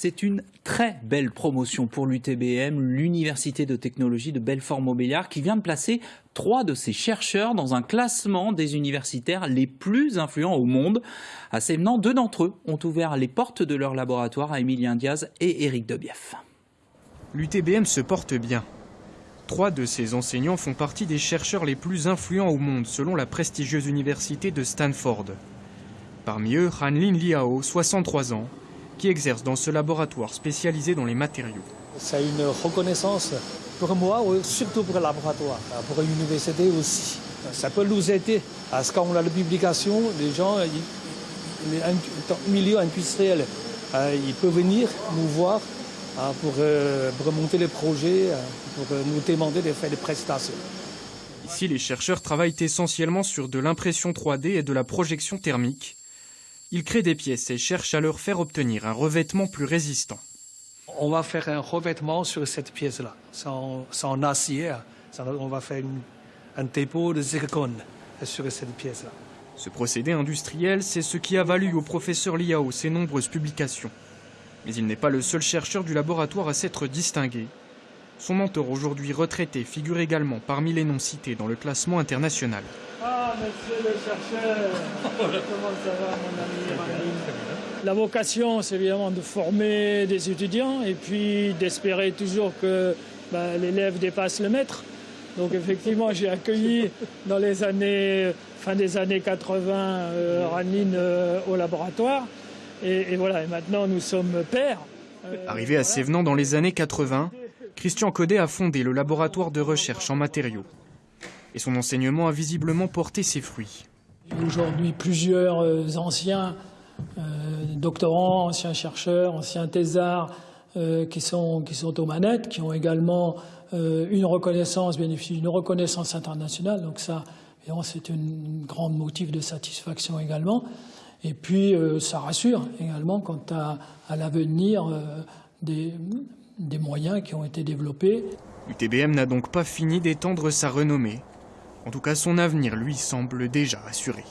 C'est une très belle promotion pour l'UTBM, l'Université de technologie de Belfort-Montbéliard, qui vient de placer trois de ses chercheurs dans un classement des universitaires les plus influents au monde. À Sévenant, deux d'entre eux ont ouvert les portes de leur laboratoire à Emilien Diaz et Éric Debief. L'UTBM se porte bien. Trois de ses enseignants font partie des chercheurs les plus influents au monde, selon la prestigieuse université de Stanford. Parmi eux, Hanlin Liao, 63 ans, qui exerce dans ce laboratoire spécialisé dans les matériaux. C'est une reconnaissance pour moi, surtout pour le laboratoire, pour l'université aussi. Ça peut nous aider parce qu'on a la publication, les gens, le milieu industriel, euh, ils peuvent venir nous voir euh, pour, euh, pour monter les projets, pour nous demander de faire des prestations. Ici, les chercheurs travaillent essentiellement sur de l'impression 3D et de la projection thermique. Ils créent des pièces et cherchent à leur faire obtenir un revêtement plus résistant. On va faire un revêtement sur cette pièce-là. En, acier. on va faire un dépôt de zircon sur cette pièce-là. Ce procédé industriel, c'est ce qui a valu au professeur Liao ses nombreuses publications. Mais il n'est pas le seul chercheur du laboratoire à s'être distingué. Son mentor aujourd'hui retraité figure également parmi les noms cités dans le classement international. Ah, monsieur le chercheur Comment ça va, mon ami La vocation, c'est évidemment de former des étudiants et puis d'espérer toujours que bah, l'élève dépasse le maître. Donc effectivement, j'ai accueilli dans les années, fin des années 80, euh, euh, au laboratoire. Et, voilà, et maintenant nous sommes pères. Euh, Arrivé à Sévenant dans les années 80, Christian Codet a fondé le laboratoire de recherche en matériaux et son enseignement a visiblement porté ses fruits. Aujourd'hui, plusieurs euh, anciens euh, doctorants, anciens chercheurs, anciens thésards euh, qui, sont, qui sont aux manettes, qui ont également une reconnaissance, bénéficient d'une reconnaissance internationale. Donc ça, c'est une grande motif de satisfaction également. Et puis, ça rassure également quant à, à l'avenir des, des moyens qui ont été développés. L'UTBM n'a donc pas fini d'étendre sa renommée en tout cas, son avenir lui semble déjà assuré.